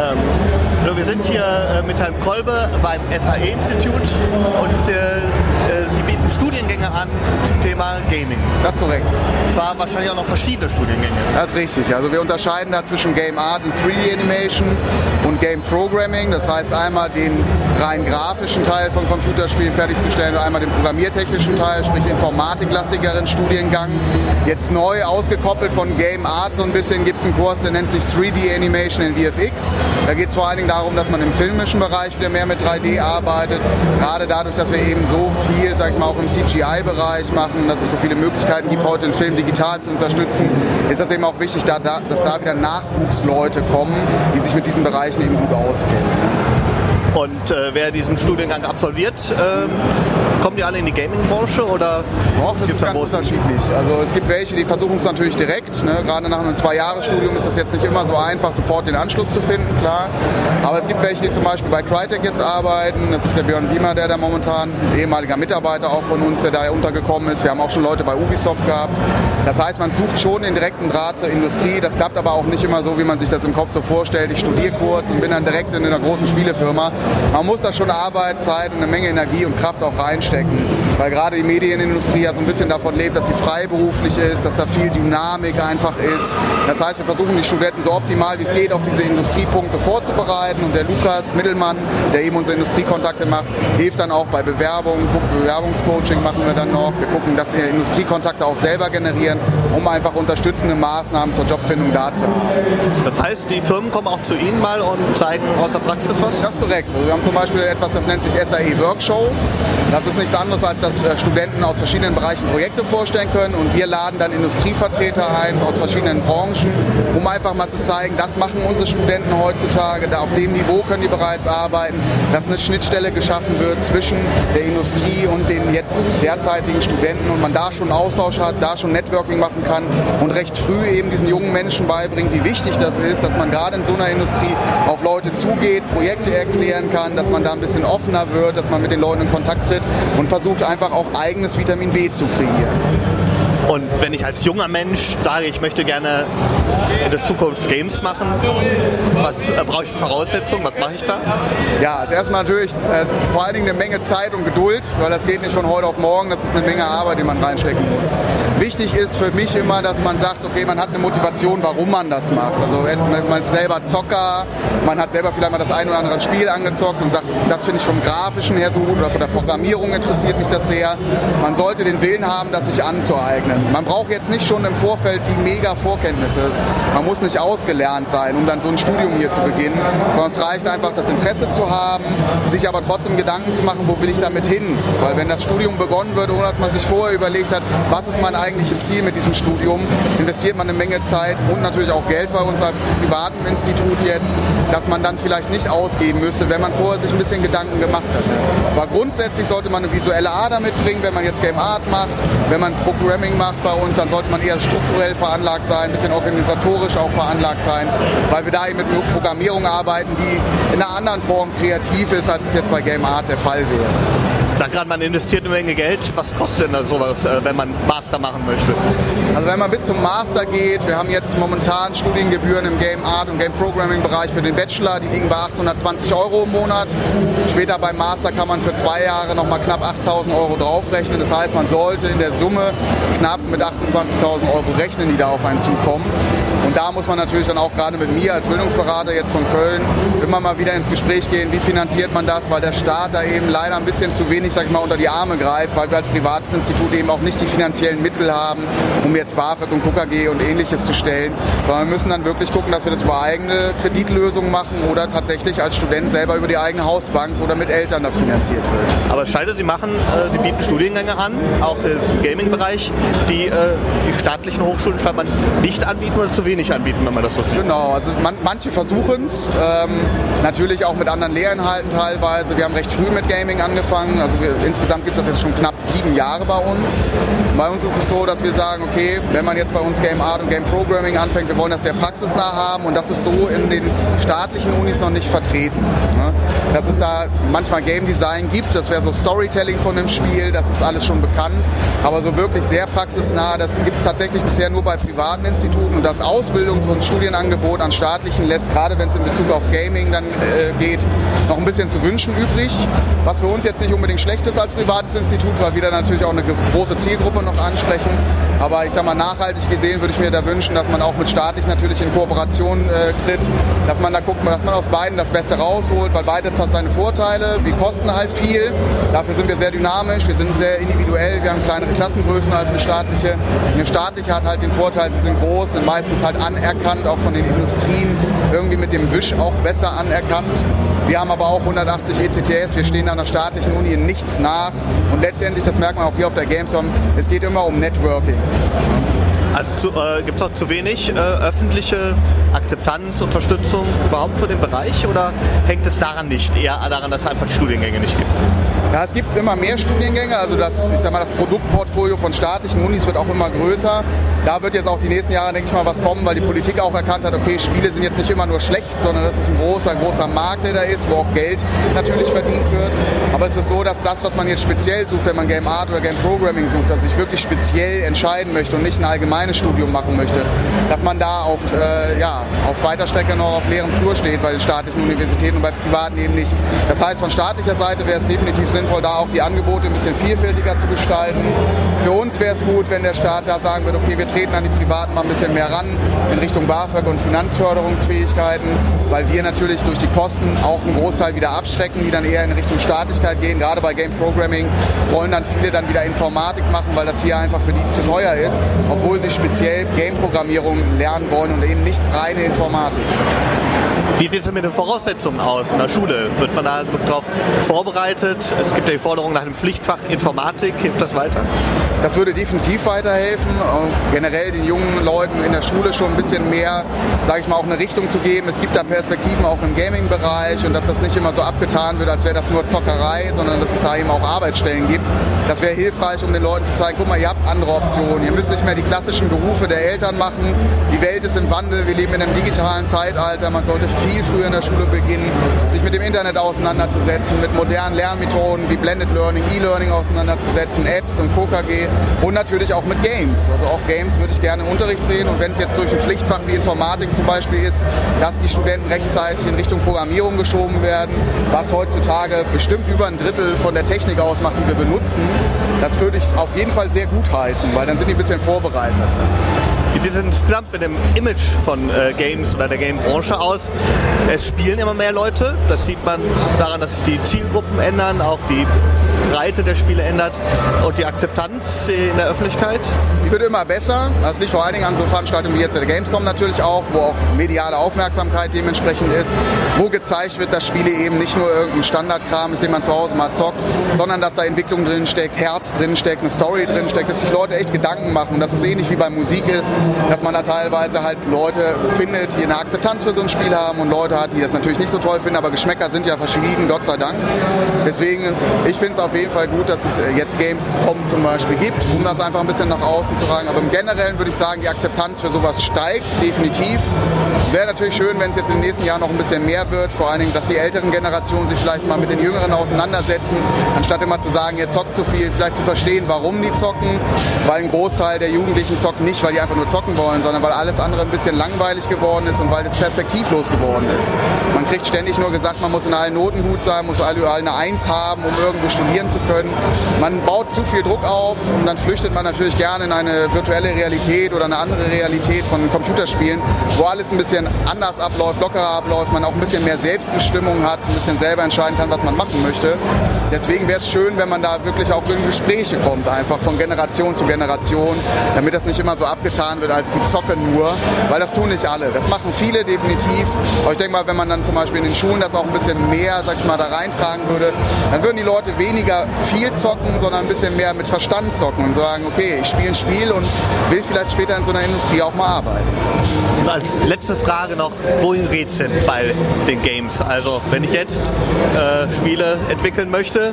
Ähm, wir sind hier äh, mit Herrn Kolbe beim SAE-Institut und äh, Sie bieten Studiengänge an zum Thema Gaming. Das ist korrekt. Zwar wahrscheinlich auch noch verschiedene Studiengänge. Das ist richtig. Also wir unterscheiden da zwischen Game Art und 3D Animation und Game Programming. Das heißt einmal den rein grafischen Teil von Computerspielen fertigzustellen und einmal den programmiertechnischen Teil, sprich informatiklastigeren Studiengang. Jetzt neu ausgekoppelt von Game Art so ein bisschen gibt es einen Kurs, der nennt sich 3D Animation in VFX. Da geht es vor allen Dingen darum, dass man im filmischen Bereich wieder mehr mit 3D arbeitet. Gerade dadurch, dass wir eben so viel, sag ich mal, auch im CGI-Bereich machen, dass es so viele Möglichkeiten gibt, heute den Film digital zu unterstützen, ist das eben auch wichtig, da, da, dass da wieder Nachwuchsleute kommen, die sich mit diesen Bereichen eben gut auskennen. Und äh, wer diesen Studiengang absolviert, ähm, kommen die alle in die Gaming-Branche oder Och, das ist ganz unterschiedlich. Also es gibt welche, die versuchen es natürlich direkt. Ne? Gerade nach einem Zwei-Jahres-Studium ist das jetzt nicht immer so einfach, sofort den Anschluss zu finden, klar. Aber es gibt welche, die zum Beispiel bei Crytek jetzt arbeiten. Das ist der Björn Wiemer, der da momentan, ehemaliger Mitarbeiter auch von uns, der da untergekommen ist. Wir haben auch schon Leute bei Ubisoft gehabt. Das heißt, man sucht schon den direkten Draht zur Industrie. Das klappt aber auch nicht immer so, wie man sich das im Kopf so vorstellt. Ich studiere kurz und bin dann direkt in einer großen Spielefirma man muss da schon Arbeit, Zeit und eine Menge Energie und Kraft auch reinstecken. Weil gerade die Medienindustrie ja so ein bisschen davon lebt, dass sie freiberuflich ist, dass da viel Dynamik einfach ist. Das heißt, wir versuchen die Studenten so optimal wie es geht auf diese Industriepunkte vorzubereiten. Und der Lukas Mittelmann, der eben unsere Industriekontakte macht, hilft dann auch bei Bewerbungen. Bewerbungscoaching machen wir dann noch. Wir gucken, dass wir Industriekontakte auch selber generieren, um einfach unterstützende Maßnahmen zur Jobfindung da zu haben. Das heißt, die Firmen kommen auch zu Ihnen mal und zeigen aus der Praxis was? Das ist korrekt. Also wir haben zum Beispiel etwas, das nennt sich SAE Workshow. Das ist nichts anderes, als dass äh, Studenten aus verschiedenen Bereichen Projekte vorstellen können und wir laden dann Industrievertreter ein aus verschiedenen Branchen, um einfach mal zu zeigen, das machen unsere Studenten heutzutage, da auf dem Niveau können die bereits arbeiten, dass eine Schnittstelle geschaffen wird zwischen der Industrie und den jetzt derzeitigen Studenten und man da schon Austausch hat, da schon Networking machen kann und recht früh eben diesen jungen Menschen beibringt, wie wichtig das ist, dass man gerade in so einer Industrie auf Leute zugeht, Projekte erklären kann, dass man da ein bisschen offener wird, dass man mit den Leuten in Kontakt tritt und versucht einfach auch eigenes Vitamin B zu kreieren. Und wenn ich als junger Mensch sage, ich möchte gerne in der Zukunft Games machen, was äh, brauche ich für Voraussetzungen? Was mache ich da? Ja, als erstmal natürlich äh, vor allen Dingen eine Menge Zeit und Geduld, weil das geht nicht von heute auf morgen, das ist eine Menge Arbeit, die man reinstecken muss. Wichtig ist für mich immer, dass man sagt, okay, man hat eine Motivation, warum man das macht. Also man ist selber Zocker, man hat selber vielleicht mal das ein oder andere Spiel angezockt und sagt, das finde ich vom Grafischen her so gut oder von der Programmierung interessiert mich das sehr. Man sollte den Willen haben, das sich anzueignen. Man braucht jetzt nicht schon im Vorfeld die mega Vorkenntnisse. Man muss nicht ausgelernt sein, um dann so ein Studium hier zu beginnen, sondern es reicht einfach, das Interesse zu haben, sich aber trotzdem Gedanken zu machen, wo will ich damit hin? Weil wenn das Studium begonnen wird, ohne dass man sich vorher überlegt hat, was ist mein eigentliches Ziel mit diesem Studium, investiert man eine Menge Zeit und natürlich auch Geld bei uns als privaten Institut jetzt, dass man dann vielleicht nicht ausgeben müsste, wenn man vorher sich ein bisschen Gedanken gemacht hätte. Aber grundsätzlich sollte man eine visuelle Ader mitbringen, wenn man jetzt Game Art macht, wenn man Programming macht bei uns, dann sollte man eher strukturell veranlagt sein, ein bisschen organisatorisch auch veranlagt sein, weil wir da eben mit Programmierung arbeiten, die in einer anderen Form kreativ ist, als es jetzt bei Game Art der Fall wäre sag gerade, man investiert eine Menge Geld. Was kostet denn da sowas, äh, wenn man Master machen möchte? Also wenn man bis zum Master geht, wir haben jetzt momentan Studiengebühren im Game Art und Game Programming Bereich für den Bachelor, die liegen bei 820 Euro im Monat. Später beim Master kann man für zwei Jahre nochmal knapp 8000 Euro draufrechnen. Das heißt, man sollte in der Summe knapp mit 28.000 Euro rechnen, die da auf einen zukommen. Und da muss man natürlich dann auch gerade mit mir als Bildungsberater jetzt von Köln immer mal wieder ins Gespräch gehen, wie finanziert man das, weil der Staat da eben leider ein bisschen zu wenig, sag ich mal, unter die Arme greift, weil wir als privates Institut eben auch nicht die finanziellen Mittel haben, um jetzt BAföG und KKG und ähnliches zu stellen, sondern wir müssen dann wirklich gucken, dass wir das über eigene Kreditlösungen machen oder tatsächlich als Student selber über die eigene Hausbank oder mit Eltern das finanziert wird. Aber scheide, Sie machen, äh, Sie bieten Studiengänge an, auch äh, zum Gaming-Bereich, die äh, die staatlichen Hochschulen scheinbar nicht anbieten oder zu wenig anbieten, wenn man das so sieht. Genau, also man, manche versuchen es, ähm, natürlich auch mit anderen Lehrinhalten teilweise. Wir haben recht früh mit Gaming angefangen, also insgesamt gibt es das jetzt schon knapp sieben Jahre bei uns. Bei uns ist es so, dass wir sagen, okay, wenn man jetzt bei uns Game Art und Game Programming anfängt, wir wollen das sehr praxisnah haben und das ist so in den staatlichen Unis noch nicht vertreten. Ne? Dass es da manchmal Game Design gibt, das wäre so Storytelling von dem Spiel, das ist alles schon bekannt, aber so wirklich sehr praxisnah, das gibt es tatsächlich bisher nur bei privaten Instituten und das Ausbildungs- und Studienangebot an staatlichen lässt, gerade wenn es in Bezug auf Gaming dann äh, geht, noch ein bisschen zu wünschen übrig. Was für uns jetzt nicht unbedingt schlecht ist als privates Institut, weil wir da natürlich auch eine große Zielgruppe noch ansprechen. Aber ich sag mal, nachhaltig gesehen würde ich mir da wünschen, dass man auch mit staatlich natürlich in Kooperation äh, tritt, dass man da guckt, dass man aus beiden das Beste rausholt, weil beides hat seine Vorteile. Wir kosten halt viel, dafür sind wir sehr dynamisch, wir sind sehr individuell, wir haben kleinere Klassengrößen als eine staatliche. Eine staatliche hat halt den Vorteil, sie sind groß, sind meistens halt anerkannt, auch von den Industrien, irgendwie mit dem Wisch auch besser anerkannt. Wir haben aber auch 180 ECTS, wir stehen an der staatlichen Uni in nichts nach. Und letztendlich, das merkt man auch hier auf der Gamescom, es geht immer um Networking. Also äh, gibt es auch zu wenig äh, öffentliche Akzeptanz, Unterstützung überhaupt für den Bereich oder hängt es daran nicht, eher daran, dass es einfach Studiengänge nicht gibt? Ja, es gibt immer mehr Studiengänge, also das, ich sag mal, das Produktportfolio von staatlichen Unis wird auch immer größer. Da wird jetzt auch die nächsten Jahre, denke ich mal, was kommen, weil die Politik auch erkannt hat, okay, Spiele sind jetzt nicht immer nur schlecht, sondern das ist ein großer, großer Markt, der da ist, wo auch Geld natürlich verdient wird. Aber es ist so, dass das, was man jetzt speziell sucht, wenn man Game Art oder Game Programming sucht, dass ich wirklich speziell entscheiden möchte und nicht ein allgemeines Studium machen möchte, dass man da auf, äh, ja, auf weiter Strecke noch auf leeren Flur steht bei den staatlichen Universitäten und bei privaten eben nicht. Das heißt, von staatlicher Seite wäre es definitiv sinnvoll, sinnvoll, da auch die Angebote ein bisschen vielfältiger zu gestalten. Für uns wäre es gut, wenn der Staat da sagen würde, okay, wir treten an die Privaten mal ein bisschen mehr ran in Richtung BAföG und Finanzförderungsfähigkeiten, weil wir natürlich durch die Kosten auch einen Großteil wieder abschrecken, die dann eher in Richtung Staatlichkeit gehen. Gerade bei Game Programming wollen dann viele dann wieder Informatik machen, weil das hier einfach für die zu teuer ist, obwohl sie speziell Game-Programmierung lernen wollen und eben nicht reine Informatik. Wie sieht es mit den Voraussetzungen aus in der Schule? Wird man da darauf vorbereitet? Es gibt ja die Forderung nach einem Pflichtfach Informatik. Hilft das weiter? Das würde definitiv weiterhelfen, generell den jungen Leuten in der Schule schon ein bisschen mehr, sage ich mal, auch eine Richtung zu geben. Es gibt da Perspektiven auch im Gaming-Bereich und dass das nicht immer so abgetan wird, als wäre das nur Zockerei, sondern dass es da eben auch Arbeitsstellen gibt. Das wäre hilfreich, um den Leuten zu zeigen, guck mal, ihr habt andere Optionen. Ihr müsst nicht mehr die klassischen Berufe der Eltern machen. Die Welt ist im Wandel, wir leben in einem digitalen Zeitalter. Man sollte viel früher in der Schule beginnen, sich mit dem Internet auseinanderzusetzen, mit modernen Lernmethoden wie Blended Learning, E-Learning auseinanderzusetzen, Apps und KKG und natürlich auch mit Games. Also auch Games würde ich gerne im Unterricht sehen und wenn es jetzt durch ein Pflichtfach wie Informatik zum Beispiel ist, dass die Studenten rechtzeitig in Richtung Programmierung geschoben werden, was heutzutage bestimmt über ein Drittel von der Technik ausmacht, die wir benutzen, das würde ich auf jeden Fall sehr gut heißen, weil dann sind die ein bisschen vorbereitet. Wie sieht es insgesamt mit dem Image von äh, Games oder der Game-Branche aus? Es spielen immer mehr Leute. Das sieht man daran, dass sich die Zielgruppen ändern, auch die Breite der Spiele ändert und die Akzeptanz in der Öffentlichkeit? Die wird immer besser. Das liegt vor allen Dingen an so Veranstaltungen wie jetzt der Gamescom natürlich auch, wo auch mediale Aufmerksamkeit dementsprechend ist, wo gezeigt wird, dass Spiele eben nicht nur irgendein Standardkram ist, den man zu Hause mal zockt, sondern dass da Entwicklung drin steckt, Herz drin steckt, eine Story drin steckt, dass sich Leute echt Gedanken machen dass es ähnlich wie bei Musik ist, dass man da teilweise halt Leute findet, die eine Akzeptanz für so ein Spiel haben und Leute hat, die das natürlich nicht so toll finden, aber Geschmäcker sind ja verschieden, Gott sei Dank. Deswegen, ich finde es auf jeden Fall gut, dass es äh, jetzt Gamescom zum Beispiel gibt, um das einfach ein bisschen nach außen zu tragen. Aber im Generellen würde ich sagen, die Akzeptanz für sowas steigt definitiv. Wäre natürlich schön, wenn es jetzt in den nächsten Jahren noch ein bisschen mehr wird, vor allen Dingen, dass die älteren Generationen sich vielleicht mal mit den Jüngeren auseinandersetzen, anstatt immer zu sagen, ihr zockt zu viel, vielleicht zu verstehen, warum die zocken, weil ein Großteil der Jugendlichen zockt nicht, weil die einfach nur zocken wollen, sondern weil alles andere ein bisschen langweilig geworden ist und weil es perspektivlos geworden ist. Man kriegt ständig nur gesagt, man muss in allen Noten gut sein, muss überall eine Eins haben, um irgendwo studieren zu können. Man baut zu viel Druck auf und dann flüchtet man natürlich gerne in eine virtuelle Realität oder eine andere Realität von Computerspielen, wo alles ein bisschen anders abläuft, lockerer abläuft, man auch ein bisschen mehr Selbstbestimmung hat, ein bisschen selber entscheiden kann, was man machen möchte. Deswegen wäre es schön, wenn man da wirklich auch in Gespräche kommt, einfach von Generation zu Generation, damit das nicht immer so abgetan wird als die Zocke nur, weil das tun nicht alle. Das machen viele definitiv. Aber ich denke mal, wenn man dann zum Beispiel in den Schulen das auch ein bisschen mehr, sag ich mal, da reintragen würde, dann würden die Leute weniger viel zocken, sondern ein bisschen mehr mit Verstand zocken und sagen, okay, ich spiele ein Spiel und will vielleicht später in so einer Industrie auch mal arbeiten. Als letzte Frage Frage noch, wohin geht's denn bei den Games? Also wenn ich jetzt äh, Spiele entwickeln möchte,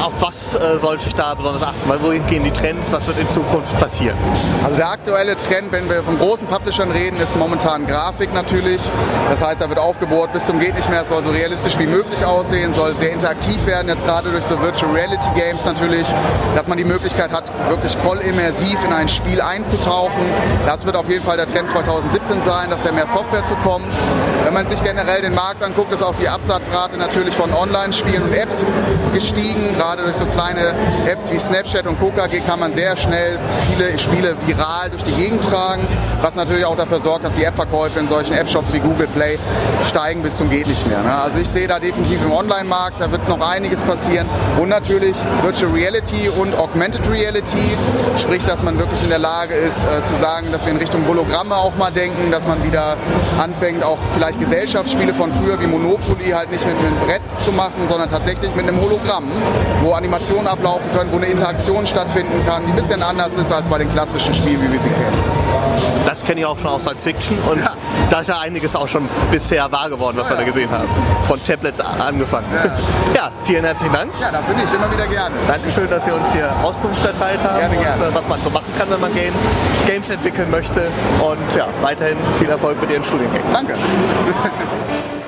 auf was äh, sollte ich da besonders achten? Weil wohin gehen die Trends? Was wird in Zukunft passieren? Also der aktuelle Trend, wenn wir von großen Publishern reden, ist momentan Grafik natürlich. Das heißt, da wird aufgebohrt bis zum geht nicht mehr. Es soll so realistisch wie möglich aussehen, soll sehr interaktiv werden. Jetzt gerade durch so Virtual Reality Games natürlich, dass man die Möglichkeit hat, wirklich voll immersiv in ein Spiel einzutauchen. Das wird auf jeden Fall der Trend 2017 sein, dass da mehr Software zukommt. Wenn man sich generell den Markt anguckt, ist auch die Absatzrate natürlich von Online-Spielen und Apps gestiegen. Gerade durch so kleine Apps wie Snapchat und KokaG kann man sehr schnell viele Spiele viral durch die Gegend tragen, was natürlich auch dafür sorgt, dass die App-Verkäufe in solchen App-Shops wie Google Play steigen bis zum geht nicht mehr. Ne? Also ich sehe da definitiv im Online-Markt, da wird noch einiges passieren und natürlich Virtual Reality und Augmented Reality, sprich, dass man wirklich in der Lage ist äh, zu sagen, dass wir in Richtung Hologramme auch mal denken, dass man wieder anfängt, auch vielleicht Gesellschaftsspiele von früher wie Monopoly halt nicht mit einem Brett zu machen, sondern tatsächlich mit einem Hologramm, wo Animationen ablaufen können, wo eine Interaktion stattfinden kann, die ein bisschen anders ist als bei den klassischen Spielen, wie wir sie kennen. Das kenne ich auch schon aus Science Fiction und ja. Da ist ja einiges auch schon bisher wahr geworden, was ja, wir da gesehen haben. Von Tablets angefangen. Ja. vielen herzlichen Dank. Ja, dafür nicht, immer wieder gerne. Dankeschön, dass Sie uns hier Auskunft erteilt haben gerne, gerne. und äh, was man so machen kann, wenn man Game, Games entwickeln möchte. Und ja, weiterhin viel Erfolg mit Ihren Studiengängen. Danke.